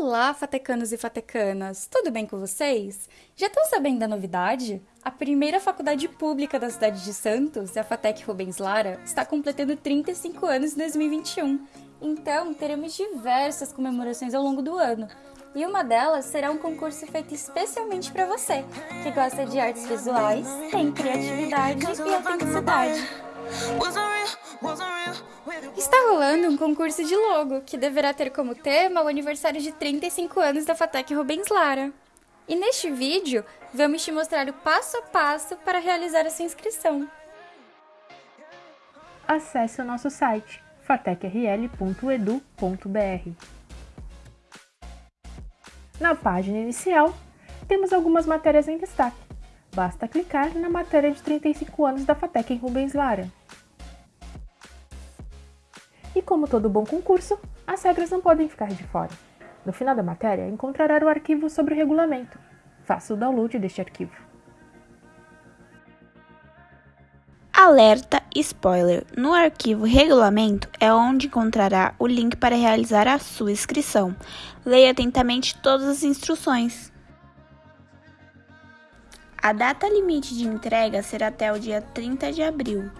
Olá, fatecanos e fatecanas! Tudo bem com vocês? Já estão sabendo da novidade? A primeira faculdade pública da cidade de Santos, a Fatec Rubens Lara, está completando 35 anos em 2021. Então, teremos diversas comemorações ao longo do ano. E uma delas será um concurso feito especialmente para você, que gosta de artes visuais, tem criatividade e autenticidade. Está rolando um concurso de logo, que deverá ter como tema o aniversário de 35 anos da Fatec Rubens Lara. E neste vídeo, vamos te mostrar o passo a passo para realizar essa inscrição. Acesse o nosso site fatecril.edu.br. Na página inicial, temos algumas matérias em destaque. Basta clicar na matéria de 35 anos da Fatec em Rubens Lara. E como todo bom concurso, as regras não podem ficar de fora. No final da matéria, encontrará o arquivo sobre o regulamento. Faça o download deste arquivo. Alerta spoiler! No arquivo Regulamento é onde encontrará o link para realizar a sua inscrição. Leia atentamente todas as instruções. A data limite de entrega será até o dia 30 de abril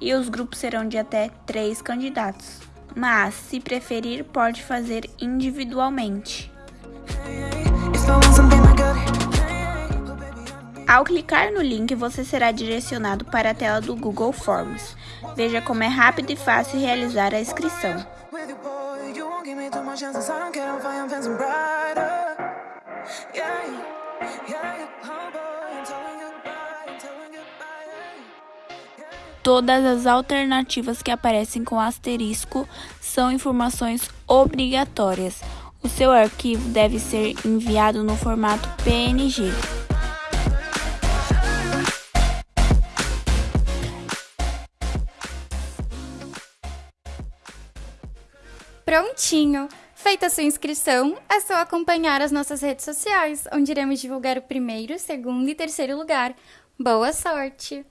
e os grupos serão de até 3 candidatos, mas, se preferir, pode fazer individualmente. Ao clicar no link, você será direcionado para a tela do Google Forms. Veja como é rápido e fácil realizar a inscrição. Todas as alternativas que aparecem com asterisco são informações obrigatórias. O seu arquivo deve ser enviado no formato PNG. Prontinho! Feita a sua inscrição, é só acompanhar as nossas redes sociais, onde iremos divulgar o primeiro, segundo e terceiro lugar. Boa sorte!